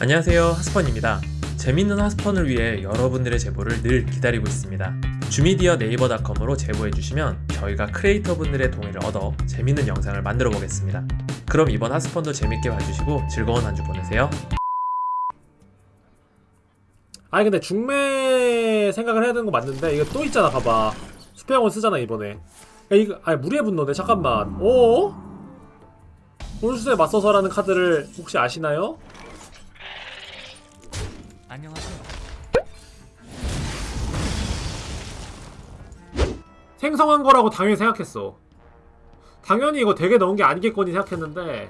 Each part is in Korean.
안녕하세요. 하스펀입니다. 재밌는 하스펀을 위해 여러분들의 제보를 늘 기다리고 있습니다. 주미디어 네이버닷컴으로 제보해주시면 저희가 크리에이터 분들의 동의를 얻어 재밌는 영상을 만들어 보겠습니다. 그럼 이번 하스펀도 재밌게 봐주시고 즐거운 한 주 보내세요. 아니 근데 중매 생각을 해야 되는 거 맞는데 이거 또 있잖아 봐봐. 수평원 쓰잖아 이번에. 야 이거 아니 무리의 분노네 잠깐만. 어? 혼수에 맞서서라는 카드를 혹시 아시나요? 안녕하세요. 생성한 거라고 당연히 생각했어. 당연히 이거 되게 넣은 게 아니겠거니 생각했는데.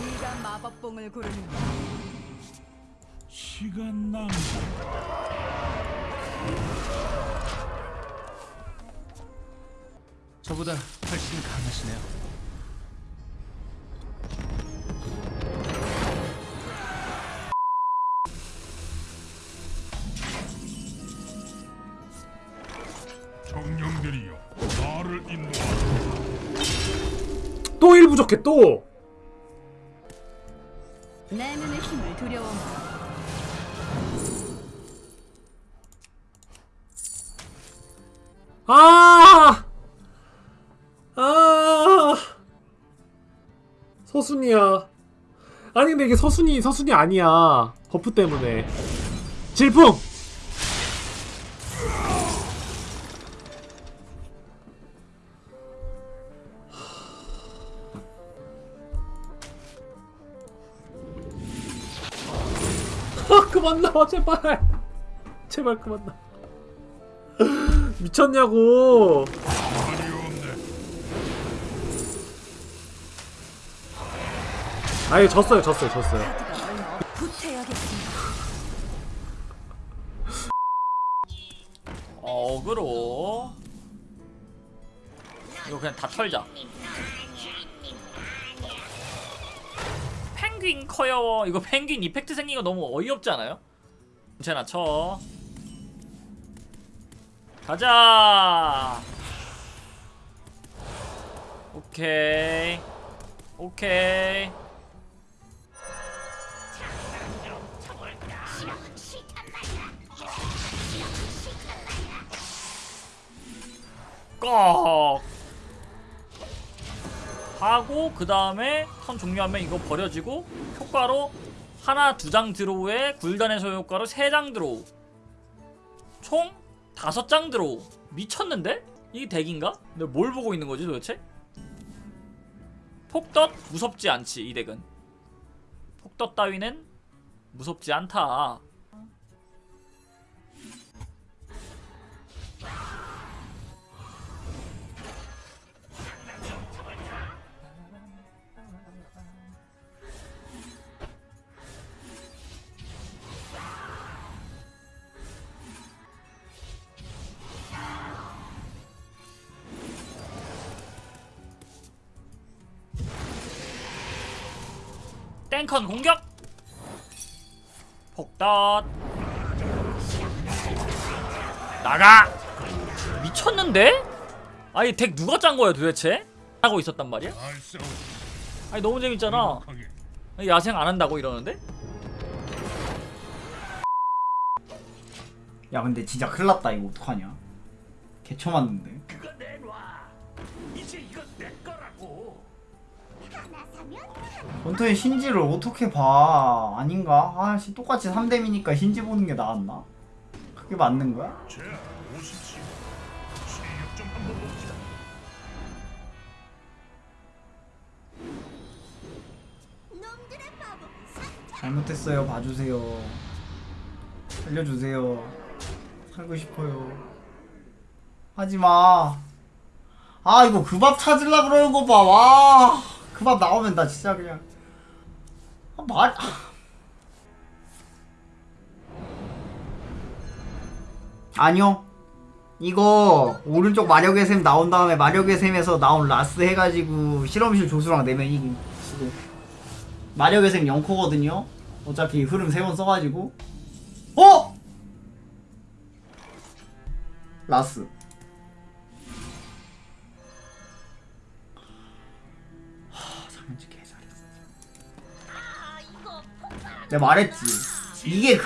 네가 마법봉을 고르는 시간 낭비. 저보다 훨씬 강하시네요. 정령들이여 나를 인도하라 또 일 부족해 또! 내 눈의 힘을 두려워 아! 아! 서순이야. 아니 근데 이게 서순이 서순이 아니야. 버프 때문에. 질풍. 아 그만 나와 제발. 제발 그만 나. 미쳤냐고. 아예 졌어요 졌어요 졌어요. 어, 어그로 이거 그냥 다 털자 펭귄 커요 이거 펭귄 이펙트 생긴 거 너무 어이없지 않아요? 괜찮아 쳐 가자. 오케이. 오케이. 꺽. 하고 그 다음에 턴 종료하면 이거 버려지고 효과로 하나 두 장 draw에 굴단의 소요 효과로 세 장 draw. 총 다섯 장 draw 미쳤는데? 이게 덱인가? 근데 뭘 보고 있는 거지 도대체? 폭덧 무섭지 않지 이 덱은 폭덧 따위는 무섭지 않다 땡컨 공격! 폭덧. 나가! 미쳤는데? 아니 덱 누가 짠 거야 도대체? 하고 있었단 말이야? 아니 너무 재밌잖아. 야생 안 한다고 이러는데? 야 근데 진짜 큰일 났다. 이거 어떡하냐? 개쳐 맞는데 전투의 신지를 어떻게 봐? 아닌가? 아씨 똑같이 3뎀이니까 신지 보는 게 나았나? 그게 맞는 거야? 잘못했어요. 봐주세요. 살려주세요. 살고 싶어요. 하지마. 아 이거 그 밥 찾으려 그러는 거봐와 그 밥 나오면 나 진짜 그냥 아, 말 아니요. 이거 오른쪽 마력의 샘 나온 다음에 마력의 샘에서 나온 라스 해가지고 실험실 조수랑 내면 이기 마력의 생 0코거든요. 어차피 흐름 3번 써가지고. 어? 라스 내가 말했지 이게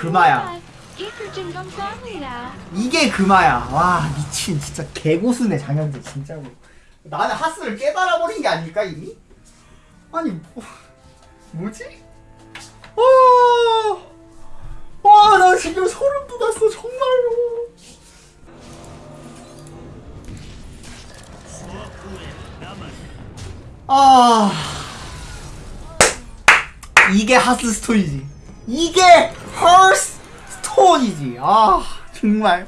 감사합니다. 이게 금화야. 와 미친 진짜 개고수네 장현재 진짜로. 나는 하스를 깨달아 버린 게 아닐까 이미? 아니 뭐, 뭐지? 와, 와나 지금 소름 돋았어 정말로. 아 이게 하스 스톤이지. 이게 헐스 스톤이지. 아 정말.